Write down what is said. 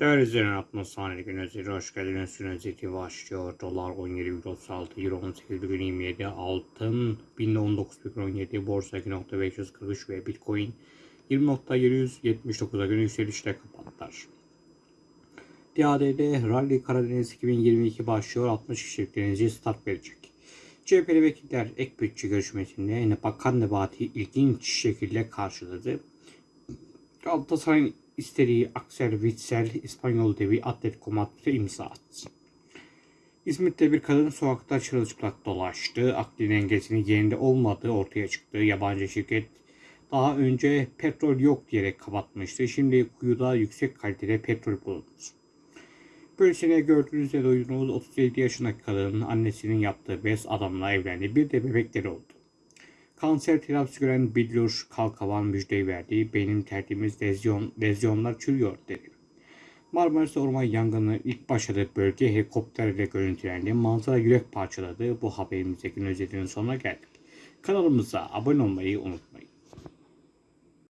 Değerli izleyen atmosfer gün özeti hoş geldiniz. Gün özeti başlıyor. Dolar 17,36, Euro 18,27, Altın 1019,17, Borsa 2.543 ve Bitcoin 20.779'a göre yükselişle kapattılar. DAD'de Rally Karadeniz 2022 başlıyor. 60 kişilik denizci start verecek. CHP'li vekiller ek bütçe görüşmesinde Bakan Nebati ilginç şekilde karşıladı. Galatasaray'ın istediği Axel Witsel İspanyol devi Atletico Madrid'e imza attı. İzmit'te bir kadın sokakta çırılçıplak dolaştı. Akli dengesinin yerinde olmadığı ortaya çıktı. Yabancı şirket daha önce petrol yok diyerek kapatmıştı. Şimdi kuyuda yüksek kalitede petrol bulundu. Böylesine gördüğünüzde duydunuz 37 yaşındaki kadının annesinin yaptığı bez adamla evlendi. Bir de bebekleri oldu. Kanser tedavisi gören Billur Kalkavan müjdeyi verdi. Benim tertemiz lezyon, lezyonlar çürüyor dedi. Marmaris Orman yangını ilk başladığı bölge helikopterle görüntülendi. Manzara yürek parçaladı. Bu haberimizdeki özetinin sonuna geldik. Kanalımıza abone olmayı unutmayın.